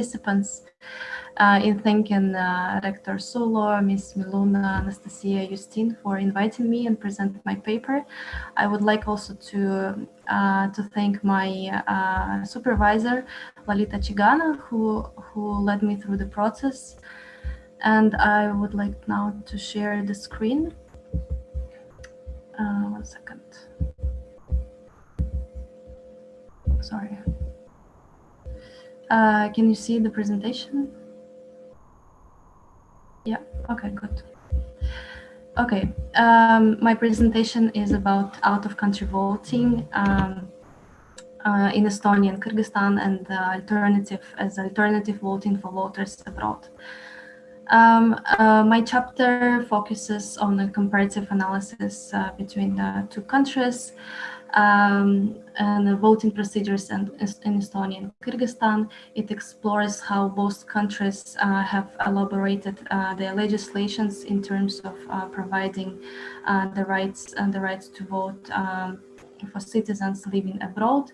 participants uh, in thanking uh, Rector Sulo, Ms. Miluna, Anastasia, Justine for inviting me and present my paper. I would like also to uh, to thank my uh, supervisor, Lalita Chigana, who, who led me through the process. And I would like now to share the screen. Uh, one second. Sorry. Uh, can you see the presentation? Yeah, okay, good. Okay, um, my presentation is about out-of-country voting um, uh, in Estonia and Kyrgyzstan and the alternative as alternative voting for voters abroad. Um, uh, my chapter focuses on a comparative analysis uh, between the two countries um, and the voting procedures in, in, Estonia and Kyrgyzstan. It explores how both countries uh, have elaborated uh, their legislations in terms of uh, providing uh, the rights and the rights to vote um, for citizens living abroad.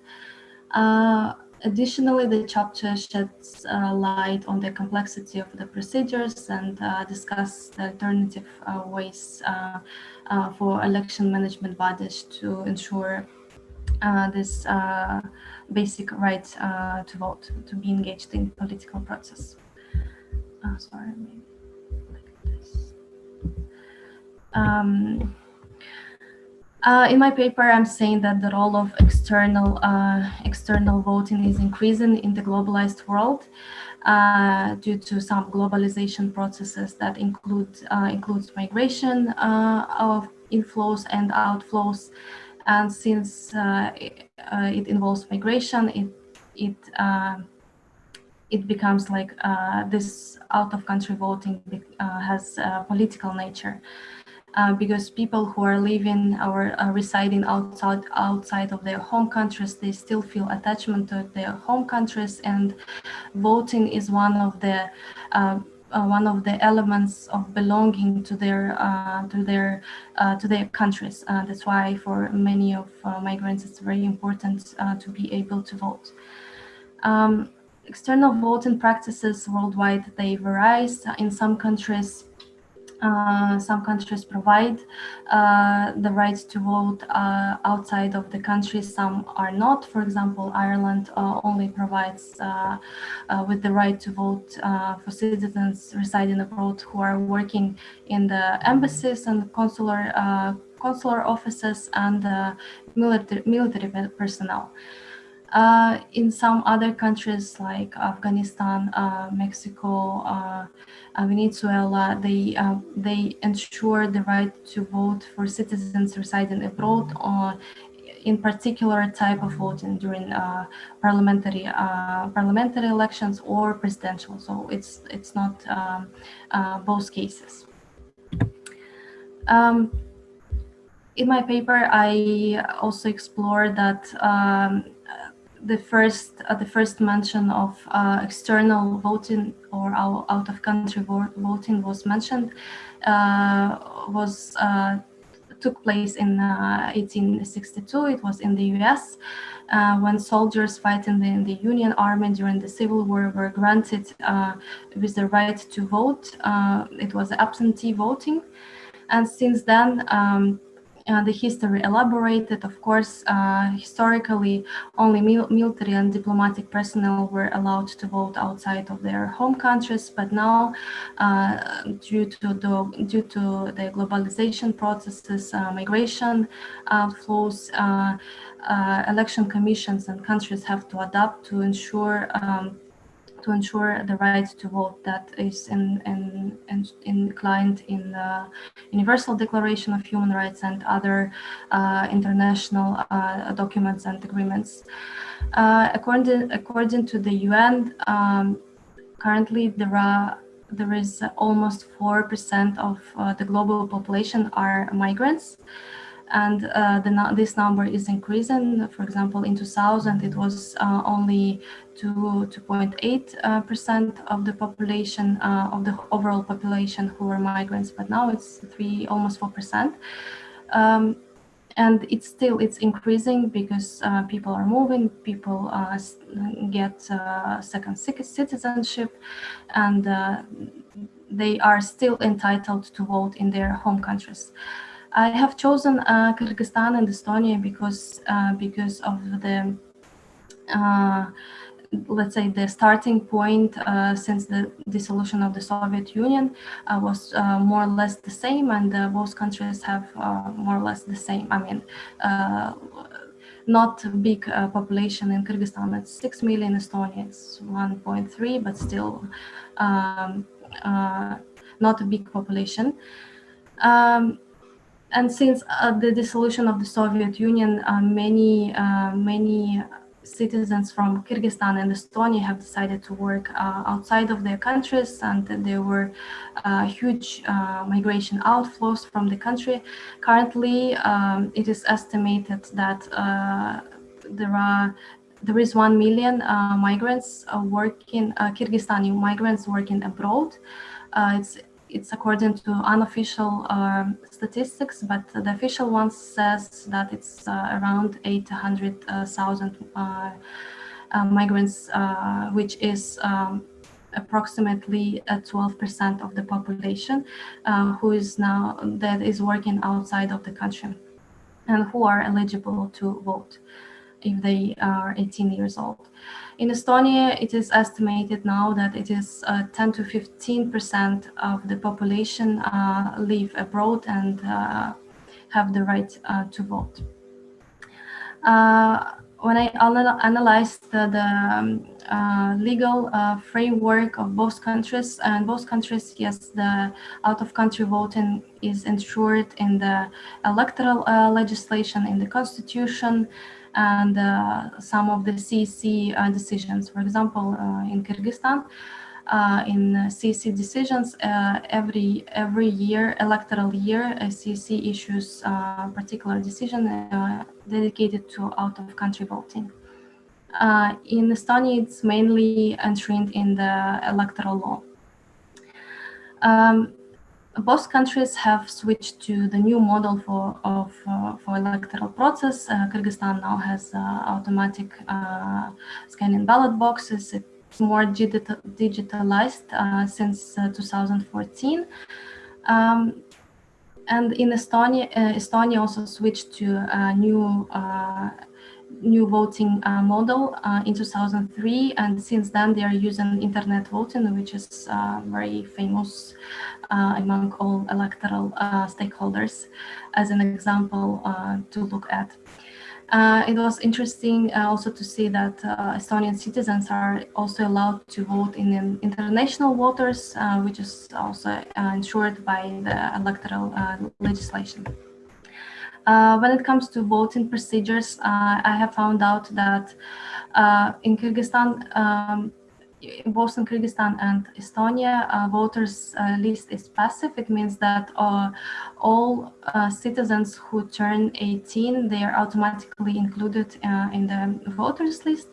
Uh, additionally, the chapter sheds uh, light on the complexity of the procedures and discuss the alternative ways uh, for election management bodies to ensure uh, this uh, basic right uh, to vote, to be engaged in political process. Uh, sorry, maybe this. Um, uh, in my paper, I'm saying that the role of external external voting is increasing in the globalized world. Uh, due to some globalization processes that include uh, includes migration uh, of inflows and outflows. And since it, it, involves migration, it it it becomes like this out of country voting has a political nature uh, because people who are living or uh, residing outside outside of their home countries, they still feel attachment to their home countries, and voting is one of the uh, uh one of the elements of belonging to their uh, to their uh, to their countries. that's why for many of migrants, it's very important to be able to vote. Um, external voting practices worldwide they vary. In some countries, uh, some countries provide uh, the right to vote uh, outside of the country, some are not. For example, Ireland uh, only provides uh, with the right to vote for citizens residing abroad who are working in the embassies and consular consular offices and military, military personnel. Uh, in some other countries like Afghanistan, uh, Mexico, uh, uh Venezuela, they uh, they ensure the right to vote for citizens residing abroad, or in particular type of voting during parliamentary parliamentary elections or presidential. So it's it's not um, both cases. Um, in my paper, I also explore that um, the first uh, the first mention of uh, external voting or out of country voting was mentioned uh, was uh, took place in 1862 uh, it was in the US uh, when soldiers fighting in the Union Army during the Civil War were granted with the right to vote it was absentee voting. And since then um, uh, the history elaborated. Of course, uh, historically, only mil military and diplomatic personnel were allowed to vote outside of their home countries. But now, uh, due to the due to the globalization processes, uh, migration uh, flows, election commissions and countries have to adapt to ensure. Um, to ensure the right to vote that is in, in, in, inclined in the Universal Declaration of Human Rights and other uh, international uh, documents and agreements. Uh, according, according to the UN, um, currently there are there is almost 4% of uh, the global population are migrants and uh, the, this number is increasing. For example, in 2000, it was uh, only 2.8 uh, percent of the population of the overall population who were migrants, but now it's three, almost four percent. Um, and it's still it's increasing because uh, people are moving people uh, get uh, second citizenship and they are still entitled to vote in their home countries i have chosen uh, kyrgyzstan and estonia because uh, because of the let's say the starting point uh, since the dissolution of the Soviet Union uh, was uh, more or less the same and uh, both countries have uh, more or less the same. I mean uh, not a big population in Kyrgyzstan it's 6 million Estonia it's 1.3 but still um, not a big population. Um, and since the dissolution of the Soviet Union many many citizens from Kyrgyzstan and Estonia have decided to work uh, outside of their countries and there were uh, huge uh, migration outflows from the country. Currently, um, it is estimated that uh, there are there is 1 million uh, migrants uh, working, Kyrgyzstani migrants working abroad. it's it's according to unofficial um, statistics, but the official one says that it's uh, around 800,000 uh, uh, migrants, uh, which is um, approximately 12% of the population uh, who is now that is working outside of the country and who are eligible to vote if they are 18 years old. In Estonia, it is estimated now that it is uh, 10 to 15% of the population uh, live abroad and uh, have the right uh, to vote. Uh, when I analyzed the, the um, uh, legal framework of both countries, and both countries, yes, the out-of-country voting is ensured in the electoral legislation, in the constitution, and uh, some of the CC uh, decisions. For example, uh, in Kyrgyzstan, uh, in CC decisions, uh, every every year, electoral year, CC issues a particular decision dedicated to out-of-country voting. in Estonia, it's mainly enshrined in the electoral law. Um, both countries have switched to the new model for of uh, for electoral process. Uh, Kyrgyzstan now has uh, automatic uh, scanning ballot boxes. It's more digital, digitalized uh, since uh, 2014. Um, and in Estonia, Estonia also switched to a new new voting uh, model uh, in 2003 and since then they are using internet voting which is uh, very famous uh, among all electoral uh, stakeholders as an example uh, to look at. it was interesting also to see that Estonian citizens are also allowed to vote in international waters, which is also ensured by the electoral legislation. Uh, when it comes to voting procedures, uh, I have found out that uh, in Kyrgyzstan, um, both in Kyrgyzstan and Estonia, uh, voters uh, list is passive. It means that all citizens who turn 18, they are automatically included in the voters list.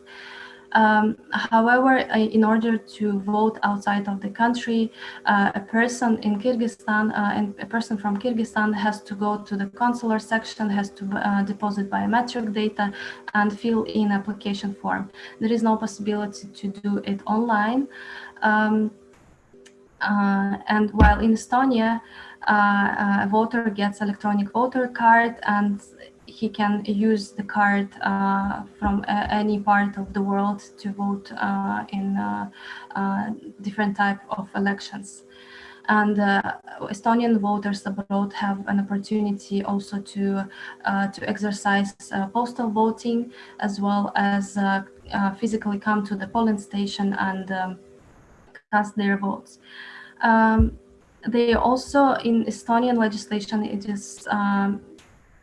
Um, however, in order to vote outside of the country, uh, a person in Kyrgyzstan uh, and a person from Kyrgyzstan has to go to the consular section, has to uh, deposit biometric data and fill in application form. There is no possibility to do it online. Um, uh, and while in Estonia, uh, a voter gets electronic voter card and he can use the card uh, from uh, any part of the world to vote uh, in uh, uh, different type of elections. And uh, Estonian voters abroad have an opportunity also to to exercise postal voting as well as physically come to the polling station and um, cast their votes. Um, they also in Estonian legislation it is um,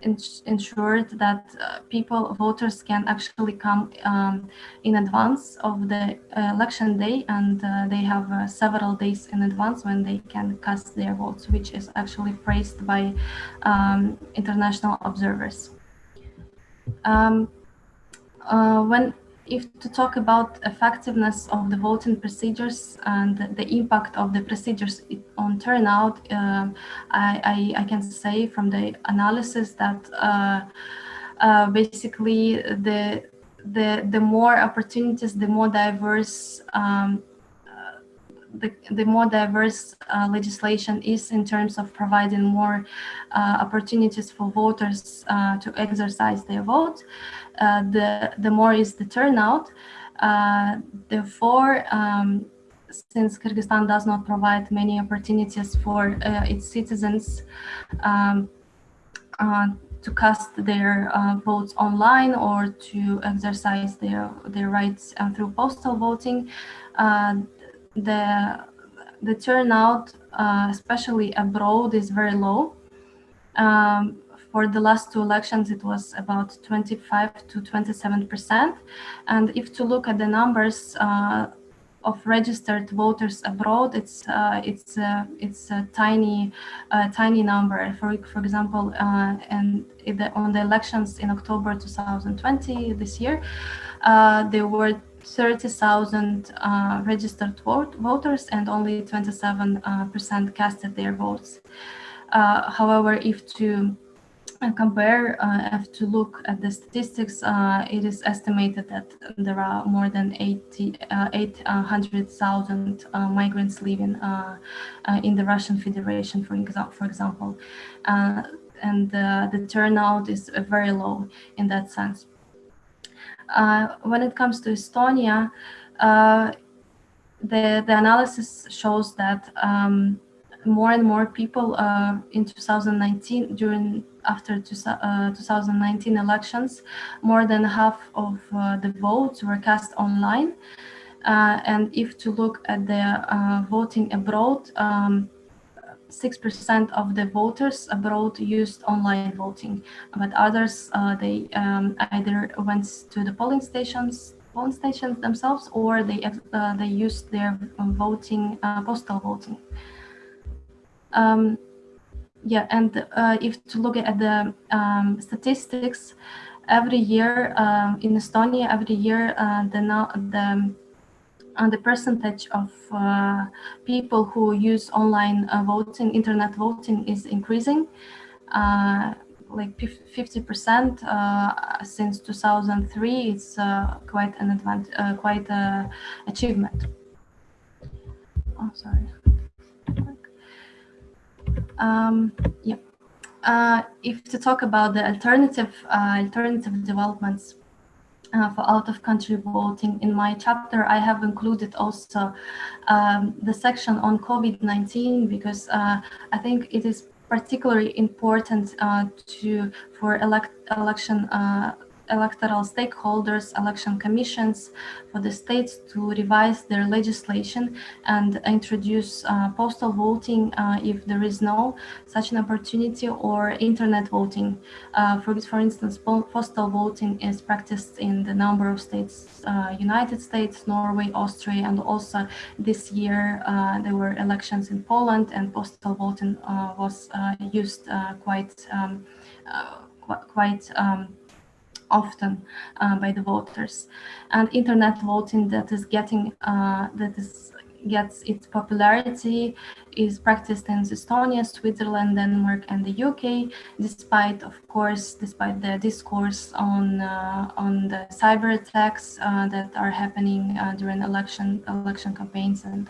ensured that uh, people, voters can actually come um, in advance of the uh, election day and uh, they have uh, several days in advance when they can cast their votes, which is actually praised by um, international observers. Um, uh, when if to talk about effectiveness of the voting procedures and the impact of the procedures on turnout, uh, I, I, I, can say from the analysis that uh, uh, basically the the the more opportunities, the more diverse um, the, the more diverse uh, legislation is in terms of providing more uh, opportunities for voters uh, to exercise their vote, uh, the, the more is the turnout. Uh, therefore, um, since Kyrgyzstan does not provide many opportunities for its citizens um, to cast their uh, votes online or to exercise their their rights uh, through postal voting. Uh, the the turnout, uh, especially abroad, is very low. Um, for the last two elections, it was about 25 to 27 percent. And if to look at the numbers uh, of registered voters abroad, it's uh, it's uh, it's a tiny uh, tiny number. For for example, uh, and the, on the elections in October 2020 this year, uh, there were 30,000 uh, registered vote voters and only 27% uh, casted their votes. Uh, however, if to uh, compare, uh, if to look at the statistics, uh, it is estimated that there are more than 80, 800,000 migrants living in the Russian Federation, for, exa for example. and the turnout is very low in that sense. Uh, when it comes to Estonia, uh, the, the analysis shows that um, more and more people uh, in 2019, during after two, uh, 2019 elections, more than half of uh, the votes were cast online. Uh, and if to look at the voting abroad, um, 6% of the voters abroad used online voting, but others, uh, they um, either went to the polling stations polling stations themselves or they uh, they used their voting uh, postal voting. Um, yeah and uh, if to look at the um, statistics every year um, in estonia every year uh, the the and the percentage of uh, people who use online uh, voting, internet voting is increasing, uh, like 50% uh, since 2003. It's uh, quite an advantage, uh, quite a achievement. Oh, sorry. Um, yeah. if to talk about the alternative alternative developments uh, for out-of-country voting. In my chapter, I have included also um, the section on COVID-19 because uh, I think it is particularly important uh, to for elect election uh, electoral stakeholders, election commissions for the states to revise their legislation and introduce uh, postal voting uh, if there is no such an opportunity or internet voting. Uh, for, for instance, postal voting is practiced in the number of states, uh, United States, Norway, Austria, and also this year uh, there were elections in Poland and postal voting uh, was used quite um, quite um, often uh, by the voters. And internet voting that is getting uh, that is gets its popularity is practiced in Estonia, Switzerland, Denmark, and the UK, despite, of course, despite the discourse on uh, on the cyber attacks uh, that are happening uh, during election election campaigns and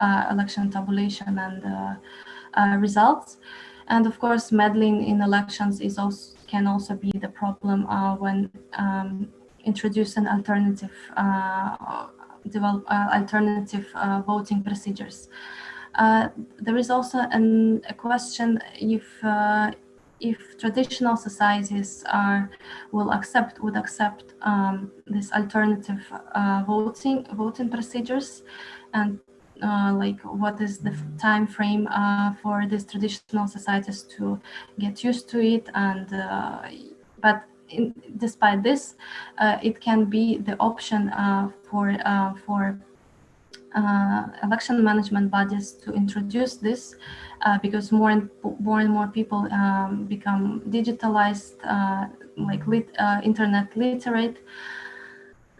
uh, election tabulation and uh, results. And of course, meddling in elections is also can also be the problem uh, when um, introducing alternative uh, develop uh, alternative uh, voting procedures. Uh, there is also an, a question if if traditional societies are will accept would accept um, this alternative voting voting procedures and uh, like what is the time frame uh, for these traditional societies to get used to it and uh, but in, despite this uh, it can be the option uh, for for election management bodies to introduce this because more and more and more people um, become digitalized like lit, internet literate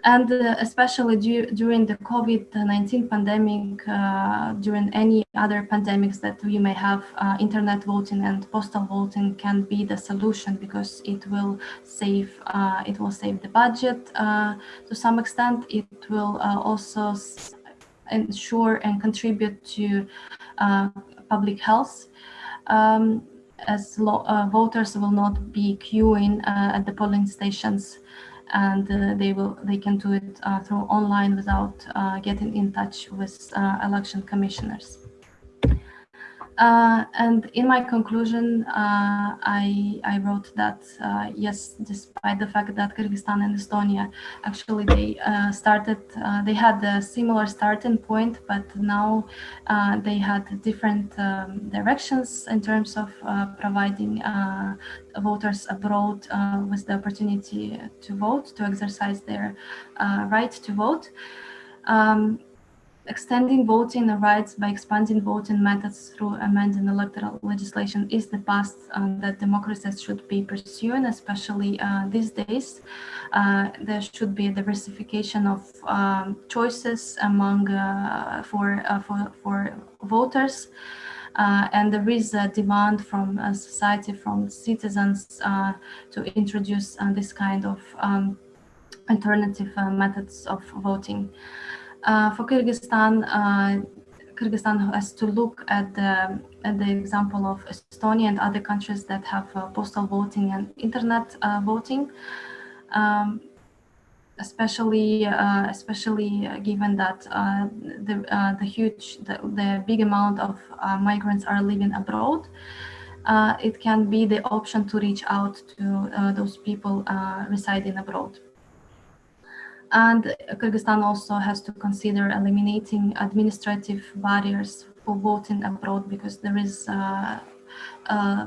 and uh, especially du during the COVID-19 pandemic, uh, during any other pandemics that we may have, uh, internet voting and postal voting can be the solution because it will save uh, it will save the budget uh, to some extent. It will uh, also ensure and contribute to public health. Um, as voters will not be queuing at the polling stations and uh, they will they can do it uh, through online without uh, getting in touch with election commissioners. Uh, and in my conclusion, uh, I, I wrote that uh, yes, despite the fact that Kyrgyzstan and Estonia actually they started, they had a similar starting point, but now they had different um, directions in terms of providing voters abroad with the opportunity to vote, to exercise their right to vote. Um, Extending voting rights by expanding voting methods through amending electoral legislation is the path um, that democracies should be pursuing, especially uh, these days. Uh, there should be a diversification of um, choices among uh, for, uh, for, for voters. Uh, and there is a demand from society, from citizens uh, to introduce this kind of um, alternative methods of voting. Uh, for Kyrgyzstan, uh, Kyrgyzstan has to look at the, at the example of Estonia and other countries that have uh, postal voting and internet voting. Um, especially uh, especially given that uh, the uh, the huge the, the, big amount of migrants are living abroad it can be the option to reach out to those people residing abroad and Kyrgyzstan also has to consider eliminating administrative barriers for voting abroad because there is uh, uh,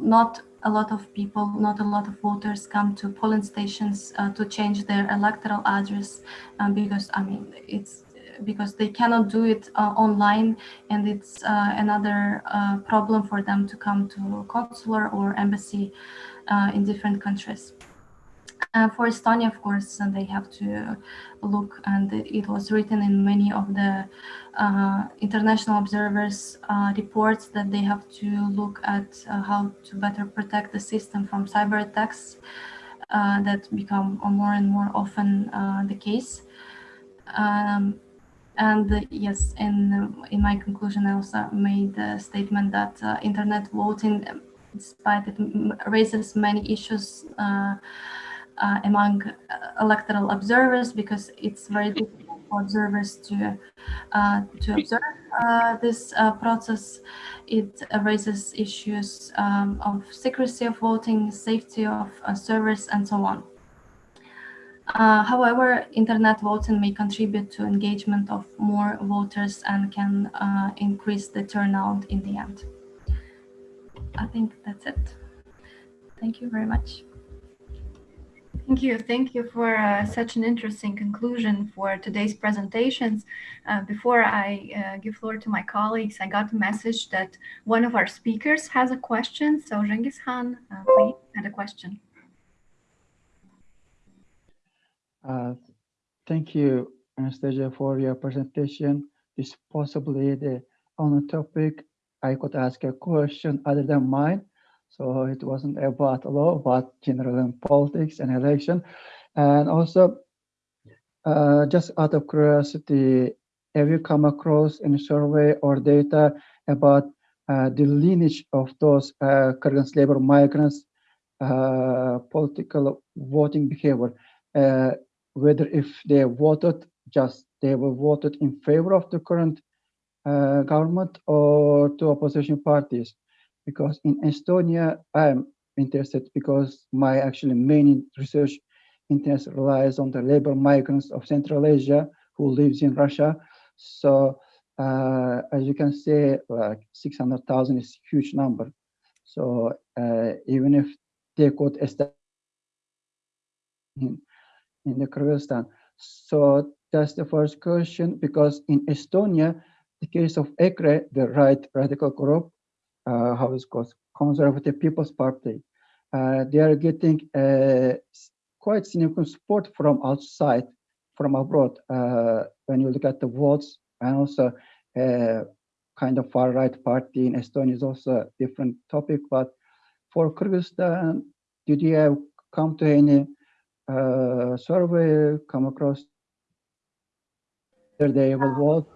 not a lot of people, not a lot of voters come to polling stations uh, to change their electoral address um, because, I mean, it's because they cannot do it uh, online and it's uh, another uh, problem for them to come to consular or embassy in different countries. Uh, for Estonia, of course, uh, they have to look, and it was written in many of the uh, international observers' uh, reports that they have to look at uh, how to better protect the system from cyber attacks uh, that become more and more often the case. Um, and yes, in in my conclusion, I also made the statement that internet voting, despite it raises many issues uh, among uh, electoral observers because it's very difficult for observers to uh, to observe uh, this uh, process. It raises issues um, of secrecy of voting, safety of uh, servers, and so on. however, internet voting may contribute to engagement of more voters and can increase the turnout in the end. I think that's it. Thank you very much. Thank you. Thank you for uh, such an interesting conclusion for today's presentations. Uh, before I uh, give floor to my colleagues, I got a message that one of our speakers has a question. So Genghis Khan, uh, please, had a question. Uh, thank you, Anastasia, for your presentation. This possibly the only topic I could ask a question other than mine. So it wasn't about law, but general politics and election. And also, uh, just out of curiosity, have you come across any survey or data about uh, the lineage of those uh, Kyrgyz labor migrants' uh, political voting behavior? Uh, whether if they voted just they were voted in favor of the current uh, government or to opposition parties because in Estonia, I'm interested because my actually main research interest relies on the labor migrants of Central Asia who lives in Russia. So uh, as you can see, like 600,000 is a huge number. So uh, even if they could establish in, in the Kyrgyzstan. So that's the first question, because in Estonia, the case of EKRE, the right radical group, uh, how it's called, Conservative People's Party. Uh, they are getting quite significant support from outside from abroad. Uh, when you look at the votes and also uh, kind of far right party in Estonia is also a different topic. But for Kyrgyzstan, did you have come to any uh, survey, come across they will vote,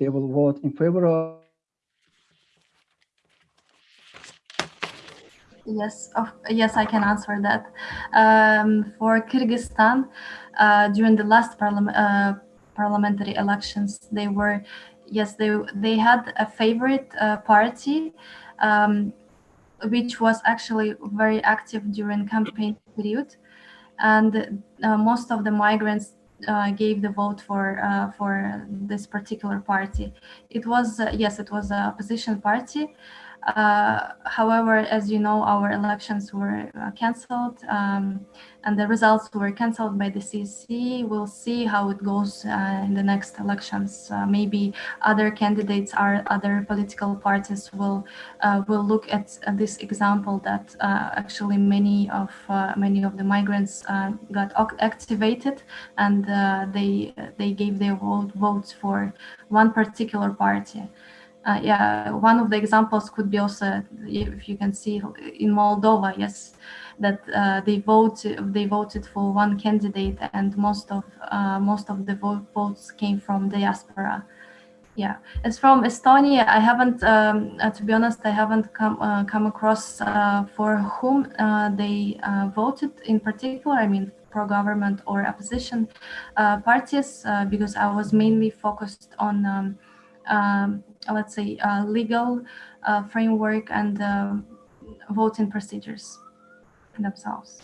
they will vote in favor of Yes, of, yes, I can answer that. Um, for Kyrgyzstan, uh, during the last parliament, uh, parliamentary elections, they were, yes, they they had a favorite uh, party, um, which was actually very active during campaign period, and uh, most of the migrants uh, gave the vote for uh, for this particular party. It was uh, yes, it was a opposition party, uh, however, as you know, our elections were uh, cancelled um, and the results were cancelled by the CC. We'll see how it goes uh, in the next elections. Uh, maybe other candidates or other political parties will uh, will look at, this example that actually many of many of the migrants got activated and they they gave their vote, votes for one particular party uh, yeah, one of the examples could be also, if you can see in Moldova, yes, that uh, they vote they voted for one candidate, and most of uh, most of the vote, votes came from diaspora. Yeah, as from Estonia, I haven't, um, uh, to be honest, I haven't come uh, come across uh, for whom they voted in particular. I mean, pro-government or opposition parties, because I was mainly focused on. Um, um, let's say, uh, legal uh, framework and uh, voting procedures themselves.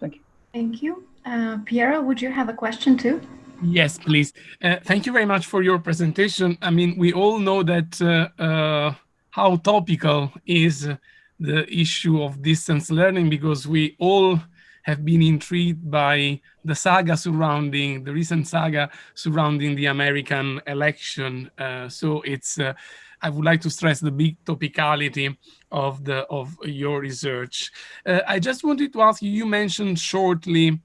Thank you. Thank you. Uh, Piero, would you have a question too? Yes, please. Uh, thank you very much for your presentation. I mean, we all know that uh, how topical is the issue of distance learning because we all have been intrigued by the saga surrounding, the recent saga surrounding the American election. Uh, so it's, uh, I would like to stress the big topicality of the of your research. Uh, I just wanted to ask you, you mentioned shortly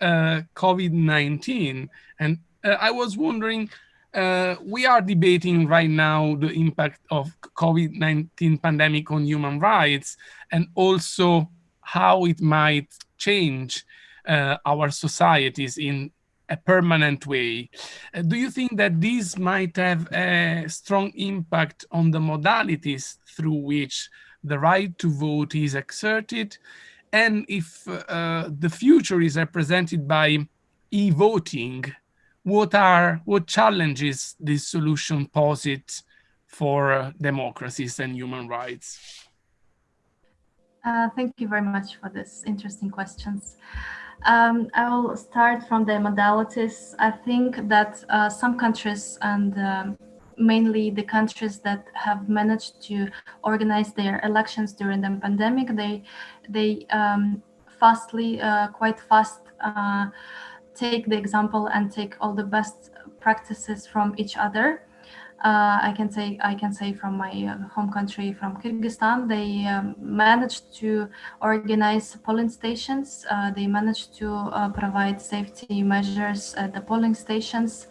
uh, COVID-19, and uh, I was wondering, uh, we are debating right now the impact of COVID-19 pandemic on human rights and also how it might change uh, our societies in a permanent way. Uh, do you think that this might have a strong impact on the modalities through which the right to vote is exerted? And if uh, the future is represented by e-voting, what are what challenges this solution posit for uh, democracies and human rights? Uh, thank you very much for this interesting questions. Um, I will start from the modalities. I think that uh, some countries and um, mainly the countries that have managed to organize their elections during the pandemic, they they um, fastly, uh, quite fast, uh, take the example and take all the best practices from each other uh, I can say I can say from my uh, home country, from Kyrgyzstan, they um, managed to organize polling stations. Uh, they managed to uh, provide safety measures at the polling stations,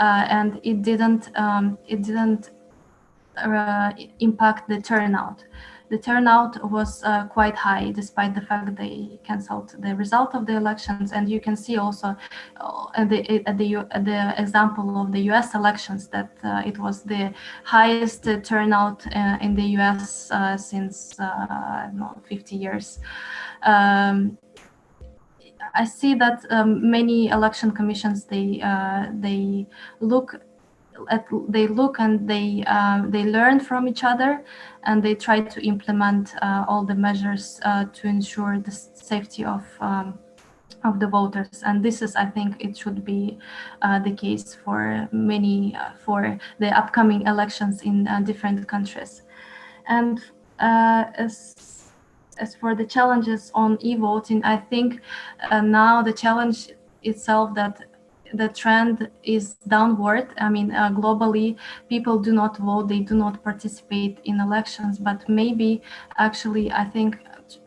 uh, and it didn't um, it didn't uh, impact the turnout the turnout was uh, quite high despite the fact they cancelled the result of the elections. And you can see also uh, at the at the the example of the US elections that uh, it was the highest turnout uh, in the US uh, since uh, no, 50 years. Um, I see that um, many election commissions they they look at, they look and they uh, they learn from each other and they try to implement uh, all the measures uh, to ensure the safety of um, of the voters. And this is i think it should be uh, the case for many uh, for the upcoming elections in uh, different countries. And as as for the challenges on e-voting i think now the challenge itself that the trend is downward. I mean, uh, globally, people do not vote, they do not participate in elections, but maybe actually, I think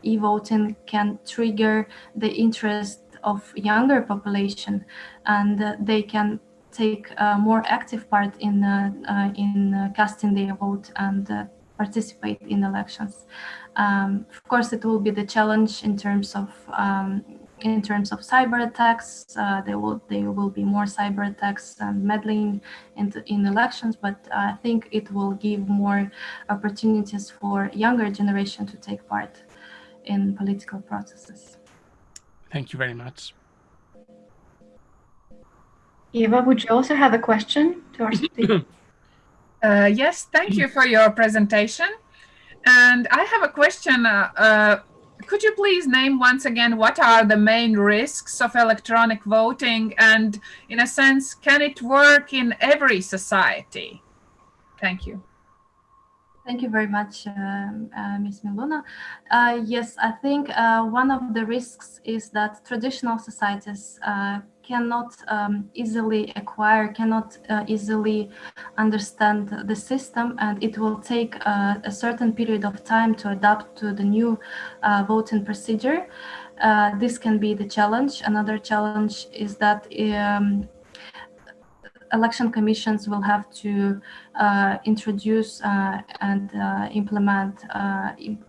e-voting can trigger the interest of younger population, and uh, they can take a more active part in uh, uh, in casting their vote and uh, participate in elections. Um, of course, it will be the challenge in terms of um, in terms of cyber attacks. Uh, there will there will be more cyber attacks and meddling in in elections, but I think it will give more opportunities for younger generation to take part in political processes. Thank you very much. Eva, would you also have a question to our speaker? Uh, yes, thank you for your presentation. And I have a question. Uh, uh, could you please name once again what are the main risks of electronic voting? And in a sense, can it work in every society? Thank you. Thank you very much, um, uh, Ms. Miluna. Uh, yes, I think uh, one of the risks is that traditional societies uh, cannot um, easily acquire, cannot uh, easily understand the system, and it will take uh, a certain period of time to adapt to the new voting procedure. this can be the challenge. Another challenge is that um, election commissions will have to uh, introduce uh, and uh, implement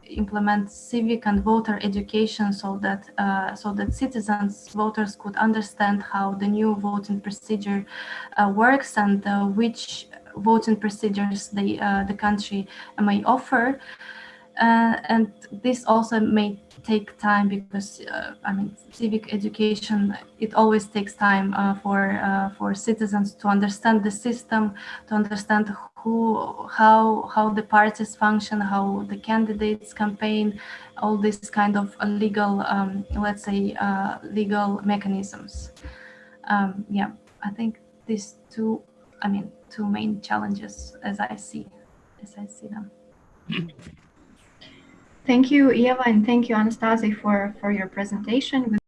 implement civic and voter education so that so that citizens voters could understand how the new voting procedure works and which voting procedures the the country may offer and this also may take time because uh, I mean civic education it always takes time uh, for uh, for citizens to understand the system to understand who how how the parties function how the candidates campaign all these kind of legal um, let's say uh, legal mechanisms um, yeah I think these two I mean two main challenges as I see as I see them. Thank you, Eva, and thank you, Anastasi, for, for your presentation.